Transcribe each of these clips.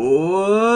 Ô!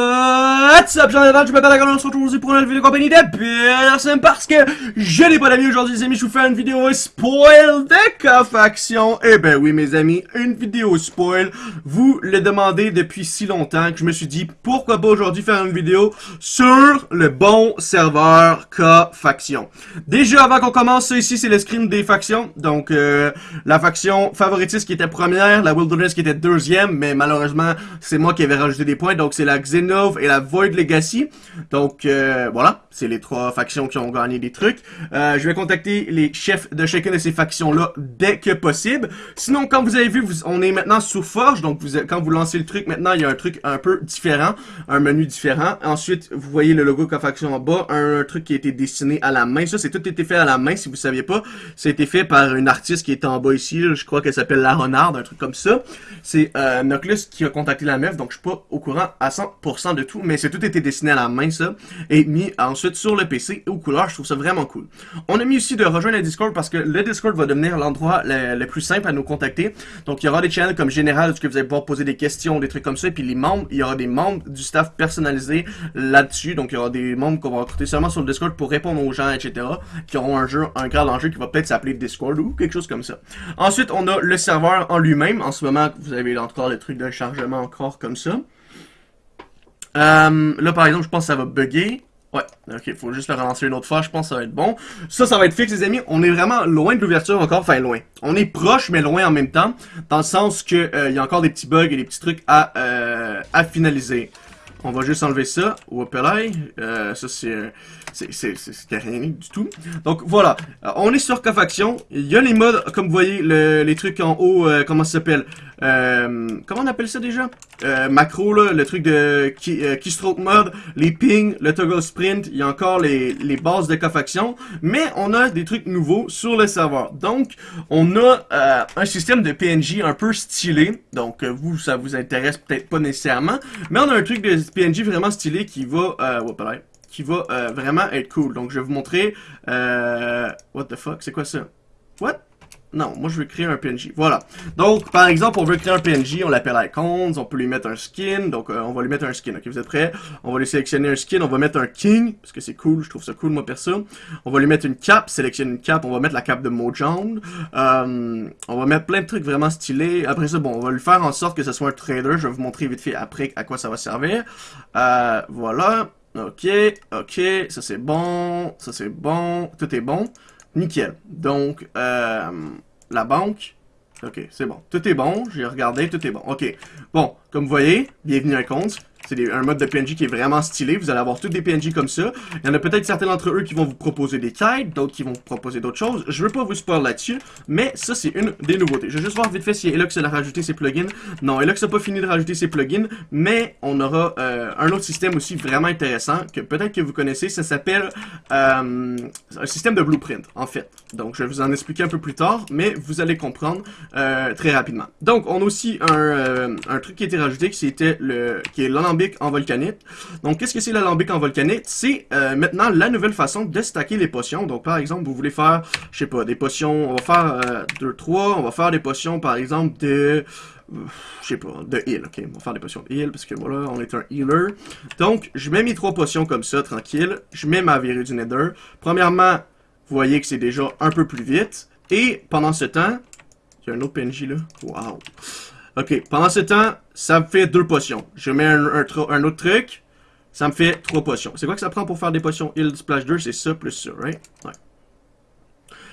What's up, j'en ai je m'appelle Agon, on se retrouve aujourd'hui pour une nouvelle vidéo compagnie de personne parce que je n'ai pas d'amis aujourd'hui les amis, je vous fais une vidéo spoil de cofaction. Eh ben oui mes amis, une vidéo spoil, vous le demandez depuis si longtemps que je me suis dit pourquoi pas aujourd'hui faire une vidéo sur le bon serveur cofaction. Déjà avant qu'on commence, ça ici c'est le screen des factions, donc euh, la faction favoritiste qui était première, la Wilderness qui était deuxième, mais malheureusement c'est moi qui avais rajouté des points, donc c'est la Xenov et la Void Legacy. Donc euh, voilà, c'est les trois factions qui ont gagné des trucs. Euh, je vais contacter les chefs de chacune de ces factions-là dès que possible. Sinon, comme vous avez vu, on est maintenant sous Forge, donc quand vous lancez le truc, maintenant il y a un truc un peu différent, un menu différent. Ensuite, vous voyez le logo faction en bas, un, truc qui a été dessiné à la main. Ça, c'est tout été fait à la main, si vous saviez pas. Ça a été fait par une artiste qui est en bas ici, je crois qu'elle s'appelle La Renard, un truc comme ça. C'est euh, Noclus qui a contacté la meuf, donc je suis pas au courant à 100% de tout, mais c'est tout été dessiné à la main, ça, et mis ensuite sur le PC aux couleurs, je trouve ça vraiment cool. On a mis aussi de rejoindre le Discord parce que le Discord va devenir l'endroit le, plus simple à nous contacter. Donc il y aura des channels comme général, où vous allez pouvoir poser des questions, des trucs comme ça, et puis les membres, il y aura des membres du staff personnalisés là-dessus, donc il y aura des membres qu'on va recruter seulement sur le Discord pour répondre aux gens, etc., qui auront un jeu, un grade en jeu qui va peut-être s'appeler Discord ou quelque chose comme ça. Ensuite, on a le serveur en lui-même. En ce moment, vous avez encore le truc de chargement encore comme ça. Euh, là, par exemple, je pense que ça va bugger. Ouais, ok, faut juste le relancer une autre fois, je pense que ça va être bon. Ça, ça va être fixe, les amis. On est vraiment loin de l'ouverture encore, enfin loin. On est proche, mais loin en même temps, dans le sens que euh, il y a encore des petits bugs et des petits trucs à, euh, à finaliser. On va juste enlever ça. Whoopelay. Euh, ça, c'est c'est rien du tout. Donc, voilà. Euh, on est sur Cofaction. Il y a les modes, comme vous voyez, les trucs en haut, euh, comment ça s'appelle? Euh, Comment on appelle ça déjà? Euh, Macro, là, le truc de keystroke mode, les pings, le toggle sprint. Il y a encore les, les bases de Cofaction. Mais on a des trucs nouveaux sur le serveur. Donc, on a un système de PNJ un peu stylé. Donc, vous, ça vous intéresse peut-être pas nécessairement. Mais on a un truc de PNJ vraiment stylé qui va... Euh, qui va euh, vraiment être cool. Donc, je vais vous montrer... Euh, what the fuck? C'est quoi ça? What? Non, moi je veux créer un PNJ. Voilà. Donc, par exemple, on veut créer un PNJ, on l'appelle Icons, on peut lui mettre un skin, donc euh, on va lui mettre un skin. Ok, vous êtes prêts? On va lui sélectionner un skin, on va mettre un King, parce que c'est cool, je trouve ça cool moi perso. On va lui mettre une cape, sélectionner une cape, on va mettre la cape de Mojang. Euh, on va mettre plein de trucs vraiment stylés. Après ça, bon, on va lui faire en sorte que ce soit un trader. Je vais vous montrer vite fait après à quoi ça va servir. Euh, voilà. Ok, ok, ça c'est bon, ça c'est bon, tout est bon. Nickel. Donc, euh, la banque, ok, c'est bon. Tout est bon, j'ai regardé, tout est bon. Ok, bon, comme vous voyez, bienvenue à compte. C'est un mode de PNJ qui est vraiment stylé. Vous allez avoir tous des PNJ comme ça. Il y en a peut-être certains d'entre eux qui vont vous proposer des quêtes, d'autres qui vont vous proposer d'autres choses. Je veux pas vous spoiler là-dessus, mais ça, c'est une des nouveautés. Je vais juste voir vite fait si Elux a rajouté ses plugins. Non, Elux n'a pas fini de rajouter ses plugins, mais on aura euh, un autre système aussi vraiment intéressant, que peut-être que vous connaissez. Ça s'appelle euh, un système de blueprint, en fait. Donc, je vais vous en expliquer un peu plus tard, mais vous allez comprendre euh, très rapidement. Donc, on a aussi un, un truc qui a été rajouté, qui, était le, qui est en volcanite. Donc, qu'est-ce que c'est l'alambic en volcanite? C'est euh, maintenant la nouvelle façon de stacker les potions. Donc, par exemple, vous voulez faire, je sais pas, des potions, on va faire 2, euh, 3, on va faire des potions, par exemple, de je sais pas, de heal, ok, on va faire des potions de heal, parce que voilà, on est un healer. Donc, je mets mes trois potions comme ça, tranquille, je mets ma verrue du nether. Premièrement, vous voyez que c'est déjà un peu plus vite, et pendant ce temps, il y a un autre PNJ là, waouh. Ok, pendant ce temps, ça me fait deux potions. Je mets un, autre truc, ça me fait trois potions. C'est quoi que ça prend pour faire des potions Heal Splash 2 C'est ça plus ça, right? Ouais.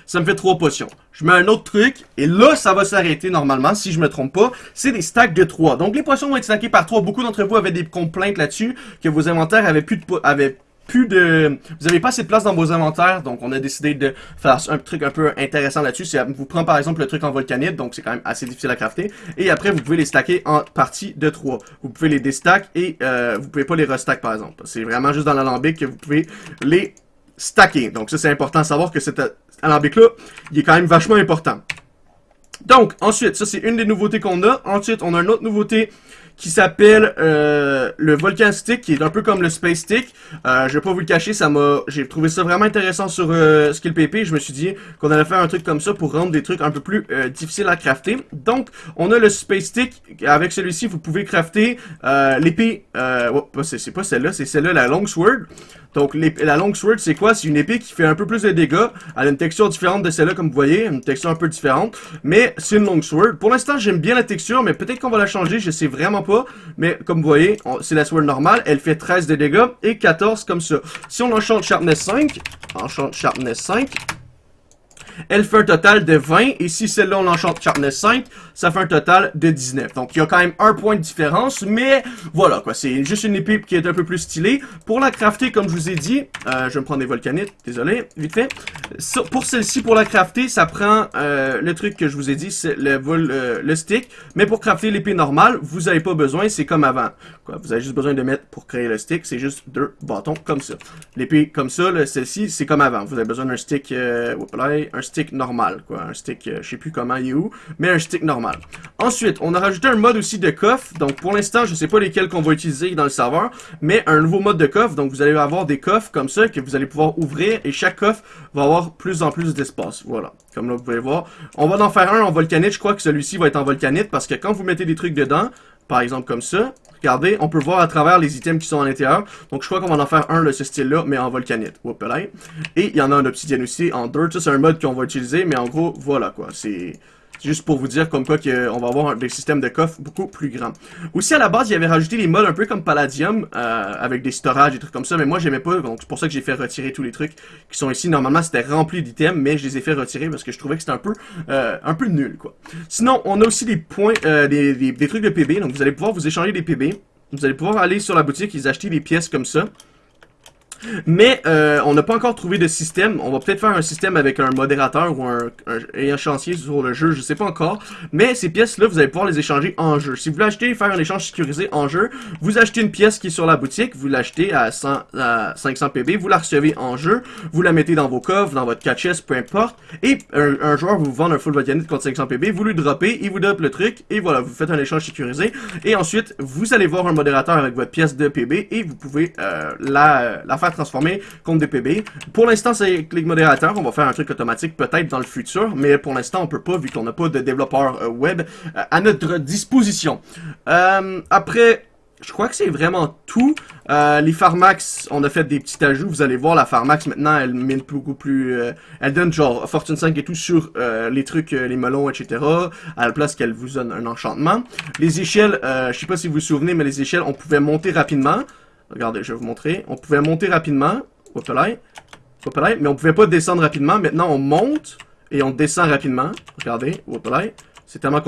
Ça me fait trois potions. Je mets un autre truc, et là, ça va s'arrêter normalement, si je me trompe pas. C'est des stacks de 3. Donc, les potions vont être stackées par 3. Beaucoup d'entre vous avaient des complaintes là-dessus, que vos inventaires avaient plus de, avaient plus de... Vous avez pas assez de place dans vos inventaires, donc on a décidé de faire un truc un peu intéressant là-dessus. C'est vous prend par exemple le truc en volcanite, donc c'est quand même assez difficile à crafter. Et après, vous pouvez les stacker en partie de 3. Vous pouvez les déstack et euh, vous pouvez pas les restack par exemple. C'est vraiment juste dans l'alambic que vous pouvez les stacker. Donc ça, c'est important à savoir que cet alambic-là, il est quand même vachement important. Donc, ensuite, ça c'est une des nouveautés qu'on a. Ensuite, on a une autre nouveauté qui s'appelle euh, le Volcan Stick, qui est un peu comme le Space Stick. Euh, je vais pas vous le cacher, ça m'a, j'ai trouvé ça vraiment intéressant sur euh, Skill PP. Je me suis dit qu'on allait faire un truc comme ça pour rendre des trucs un peu plus euh, difficiles à crafter. Donc, on a le Space Stick. Avec celui-ci, vous pouvez crafter euh, l'épée. Euh, oh, c'est pas celle-là, c'est celle-là, la Long Sword. Donc la long sword, c'est quoi? C'est une épée qui fait un peu plus de dégâts. Elle a une texture différente de celle-là, comme vous voyez. Une texture un peu différente. Mais c'est une long sword. Pour l'instant, j'aime bien la texture, mais peut-être qu'on va la changer. Je sais vraiment pas. Mais comme vous voyez, c'est la sword normale. Elle fait 13 de dégâts et 14 comme ça. Si on enchante Sharpness 5, enchante Sharpness 5, elle fait un total de 20. Et si celle-là, on l'enchante Sharpness 5, ça fait un total de 19. Donc, il y a quand même un point de différence. Mais voilà, quoi. C'est juste une épée qui est un peu plus stylée. Pour la crafter, comme je vous ai dit, euh, je vais me prendre des volcanites. Désolé, vite fait. pour celle-ci, pour la crafter, ça prend euh, le truc que je vous ai dit, c'est le, euh, le stick. Mais pour crafter l'épée normale, vous n'avez pas besoin. C'est comme avant. Quoi. Vous avez juste besoin de mettre pour créer le stick. C'est juste deux bâtons comme ça. L'épée comme ça, celle-ci, c'est comme avant. Vous avez besoin d'un stick, euh, un stick normal, quoi. Un stick, euh, je sais plus comment il est où, mais un stick normal. Ensuite, on a rajouté un mode aussi de coffre. Donc, pour l'instant, je sais pas lesquels qu'on va utiliser dans le serveur, mais un nouveau mode de coffre. Donc, vous allez avoir des coffres comme ça que vous allez pouvoir ouvrir et chaque coffre va avoir plus en plus d'espace. Voilà. Comme là, vous pouvez voir. On va en faire un en volcanite. Je crois que celui-ci va être en volcanite parce que quand vous mettez des trucs dedans, par exemple comme ça, regardez, on peut voir à travers les items qui sont à l'intérieur. Donc je crois qu'on va en faire un de ce style-là, mais en volcanite. Et il y en a un obsidienne aussi en dirt. C'est un mode qu'on va utiliser, mais en gros, voilà quoi. C'est Juste pour vous dire comme quoi qu'on va avoir des systèmes de coffres beaucoup plus grands. Aussi, à la base, il y avait rajouté les modes un peu comme Palladium, euh, avec des storages, des trucs comme ça, mais moi, j'aimais pas, donc c'est pour ça que j'ai fait retirer tous les trucs qui sont ici. Normalement, c'était rempli d'items, mais je les ai fait retirer parce que je trouvais que c'était un peu euh, un peu nul, quoi. Sinon, on a aussi des points, euh, des, des, des trucs de PB, donc vous allez pouvoir vous échanger des PB. Vous allez pouvoir aller sur la boutique et acheter des pièces comme ça. Mais euh, on n'a pas encore trouvé de système. On va peut-être faire un système avec un modérateur ou un, un, sur le jeu, je sais pas encore. Mais ces pièces-là, vous allez pouvoir les échanger en jeu. Si vous voulez acheter faire un échange sécurisé en jeu, vous achetez une pièce qui est sur la boutique, vous l'achetez à, 500 PB, vous la recevez en jeu, vous la mettez dans vos coffres, dans votre catch peu importe. Et un, joueur vous vend un full volcanique contre 500 PB, vous lui droppez, il vous drop le truc, et voilà, vous faites un échange sécurisé. Et ensuite, vous allez voir un modérateur avec votre pièce de PB, et vous pouvez euh, la, la faire transformer contre des PB. Pour l'instant, c'est clic modérateur. On va faire un truc automatique peut-être dans le futur, mais pour l'instant, on peut pas vu qu'on n'a pas de développeur euh, web euh, à notre disposition. Euh, après, je crois que c'est vraiment tout. les Pharmax, on a fait des petits ajouts. Vous allez voir, la Pharmax, maintenant, elle mine beaucoup plus... elle donne genre Fortune 5 et tout sur les trucs, les melons, etc. À la place qu'elle vous donne un enchantement. Les échelles, je sais pas si vous vous souvenez, mais les échelles, on pouvait monter rapidement. Regardez, je vais vous montrer. On pouvait monter rapidement. mais on pouvait pas descendre rapidement. Maintenant, on monte et on descend rapidement. Regardez, c'est tellement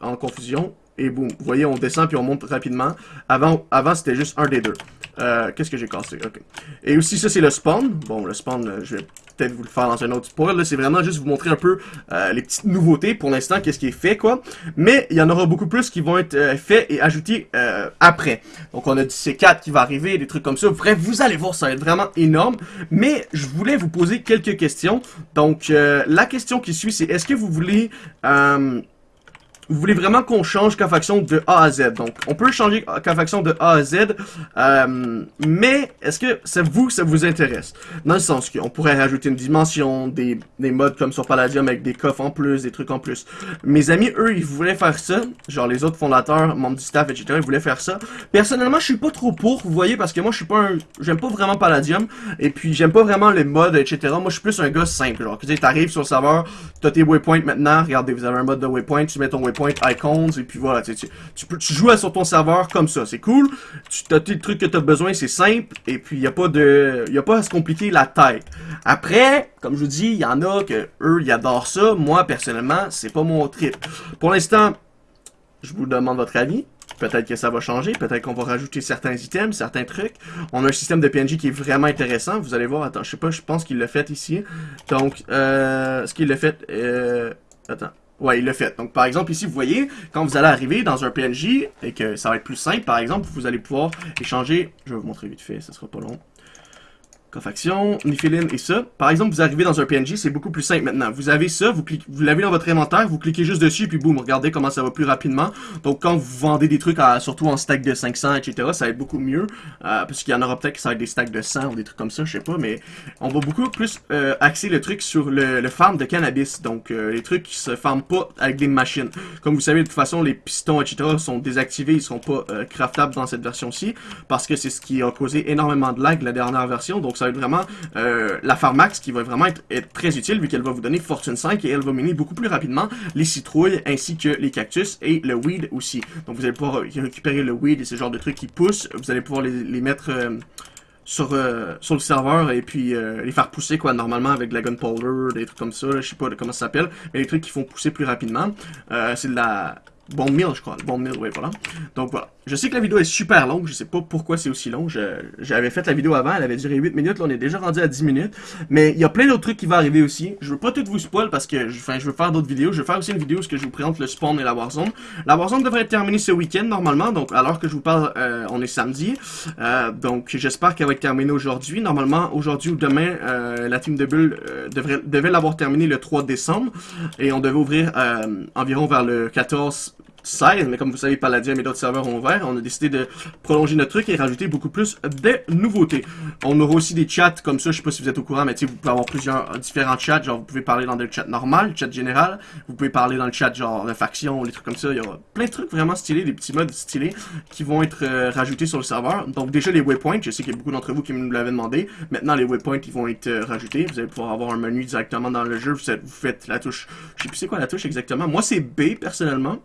en confusion. Et boum, vous voyez, on descend puis on monte rapidement. Avant, avant c'était juste un des deux. Euh, Qu'est-ce que j'ai cassé? Ok. Et aussi, ça, c'est le spawn. Bon, le spawn, euh, je vais peut-être vous le faire dans un autre tutoriel. Là, c'est vraiment juste vous montrer un peu euh, les petites nouveautés pour l'instant, qu'est-ce qui est fait, quoi. Mais il y en aura beaucoup plus qui vont être euh, faits et ajoutés euh, après. Donc, on a du C4 qui va arriver, des trucs comme ça. Bref, vous allez voir, ça va être vraiment énorme. Mais je voulais vous poser quelques questions. Donc, la question qui suit, c'est est-ce que vous voulez vous voulez vraiment qu'on change faction de A à Z. Donc, on peut changer faction de A à Z, euh, mais est-ce que c'est vous ça vous intéresse? Dans le sens qu'on pourrait rajouter une dimension, des, des modes comme sur Palladium avec des coffres en plus, des trucs en plus. Mes amis, eux, ils voulaient faire ça. Genre, les autres fondateurs, membres du staff, etc., ils voulaient faire ça. Personnellement, je suis pas trop pour, vous voyez, parce que moi, je suis pas un... J'aime pas vraiment Palladium, et puis j'aime pas vraiment les modes, etc. Moi, je suis plus un gars simple, genre, tu sais, sur le serveur, t'as tes waypoints maintenant, regardez, vous avez un mode de waypoint, tu mets ton waypoint icons, et puis voilà, tu, tu, tu joues sur ton serveur comme ça, c'est cool, tu as tes trucs que tu as besoin, c'est simple, et puis il n'y a pas de, y a pas à se compliquer la tête. Après, comme je vous dis, il y en a que eux, ils adorent ça, moi, personnellement, c'est pas mon trip. Pour l'instant, je vous demande votre avis. Peut-être que ça va changer, peut-être qu'on va rajouter certains items, certains trucs. On a un système de PNJ qui est vraiment intéressant. Vous allez voir, attends, je sais pas, je pense qu'il l'a fait ici. Donc, euh, ce qu'il l'a fait, euh, attends. Ouais, il l'a fait. Donc, par exemple, ici, vous voyez, quand vous allez arriver dans un PNJ, et que ça va être plus simple, par exemple, vous allez pouvoir échanger... Je vais vous montrer vite fait, ça sera pas long. Cofaction, Nifilin et ça. Par exemple, vous arrivez dans un PNG, c'est beaucoup plus simple maintenant. Vous avez ça, vous, vous l'avez dans votre inventaire, vous cliquez juste dessus, puis boum, regardez comment ça va plus rapidement. Donc quand vous vendez des trucs, à, surtout en stack de 500, etc., ça va être beaucoup mieux. Euh, parce qu'il y en aura peut-être qui ça des stacks de 100 ou des trucs comme ça, je sais pas, mais on va beaucoup plus euh, axer le truc sur le, le farm de cannabis. Donc euh, les trucs qui se farment pas avec des machines. Comme vous savez, de toute façon, les pistons, etc., sont désactivés, ils sont pas craftables dans cette version-ci, parce que c'est ce qui a causé énormément de lag la dernière version. Donc ça va être vraiment euh, la Pharmax qui va vraiment être, très utile vu qu'elle va vous donner Fortune 5 et elle va miner beaucoup plus rapidement les citrouilles ainsi que les cactus et le weed aussi. Donc vous allez pouvoir récupérer le weed et ce genre de trucs qui poussent. Vous allez pouvoir les, mettre... Euh, sur, euh, sur le serveur et puis les faire pousser quoi normalement avec de la gunpowder, des trucs comme ça, je sais pas comment ça s'appelle, mais les trucs qui font pousser plus rapidement. c'est de la Bon meal, je crois. Bon meal, oui, voilà. Donc voilà. Je sais que la vidéo est super longue, je sais pas pourquoi c'est aussi long. J'avais fait la vidéo avant, elle avait duré 8 minutes, là on est déjà rendu à 10 minutes. Mais il y a plein d'autres trucs qui vont arriver aussi. Je veux pas tout vous spoil parce que enfin, je veux faire d'autres vidéos. Je vais faire aussi une vidéo où je vous présente le spawn et la Warzone. La Warzone devrait être terminée ce week-end normalement, donc alors que je vous parle, euh, on est samedi. Euh, donc j'espère qu'elle va être terminée aujourd'hui. Normalement, aujourd'hui ou demain, euh, la team de Bull devrait, devait l'avoir terminée le 3 décembre. Et on devait ouvrir environ vers le 14 16, mais comme vous savez, Paladin et d'autres serveurs ont ouvert, on a décidé de prolonger notre truc et rajouter beaucoup plus de nouveautés. On aura aussi des chats comme ça, je sais pas si vous êtes au courant, mais vous pouvez avoir plusieurs différents chats, genre vous pouvez parler dans le chat normal, le chat général, vous pouvez parler dans le chat genre de faction, des trucs comme ça, il y aura plein de trucs vraiment stylés, des petits modes stylés qui vont être euh, rajoutés sur le serveur. Donc déjà les waypoints, je sais qu'il y a beaucoup d'entre vous qui me l'avaient demandé, maintenant les waypoints ils vont être euh, rajoutés, vous allez pouvoir avoir un menu directement dans le jeu, vous, vous faites la touche, je sais plus c'est quoi la touche exactement, moi c'est B personnellement,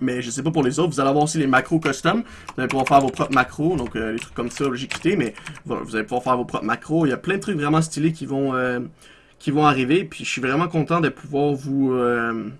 mais je sais pas pour les autres, vous allez avoir aussi les macros custom. Vous allez pouvoir faire vos propres macros, donc euh, les trucs comme ça, j'ai quitté, mais vous allez pouvoir faire vos propres macros. Il y a plein de trucs vraiment stylés qui vont euh, qui vont arriver, puis je suis vraiment content de pouvoir vous euh,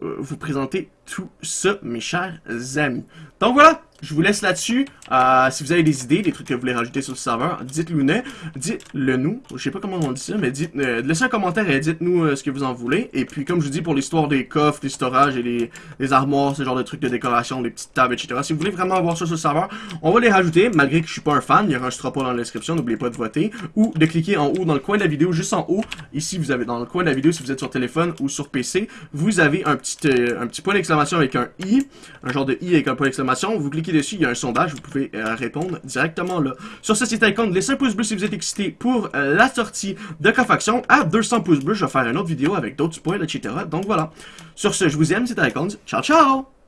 vous présenter tout ça, mes chers amis. Donc voilà, je vous laisse là-dessus. Euh, si vous avez des idées, des trucs que vous voulez rajouter sur le serveur, dites-le nous. Dites-le nous. Je sais pas comment on dit ça, mais dites, euh, laissez un commentaire et dites-nous euh, ce que vous en voulez. Et puis, comme je vous dis, pour l'histoire des coffres, des storages et les, armoires, ce genre de trucs de décoration, les petites tables, etc. Si vous voulez vraiment avoir ça sur le serveur, on va les rajouter, malgré que je suis pas un fan. Il y aura un pas dans la description, n'oubliez pas de voter. Ou de cliquer en haut dans le coin de la vidéo, juste en haut. Ici, vous avez dans le coin de la vidéo, si vous êtes sur téléphone ou sur PC, vous avez un petit, un petit point avec un i, un genre de i avec un point d'exclamation. Vous cliquez dessus, il y a un sondage, vous pouvez euh, répondre directement là. Sur ce site icône, laissez un pouce bleu si vous êtes excité pour euh, la sortie de Cofaction. À 200 pouces bleus, je vais faire une autre vidéo avec d'autres spoils, etc. Donc voilà. Sur ce, je vous aime, c'était Icons. Ciao, ciao!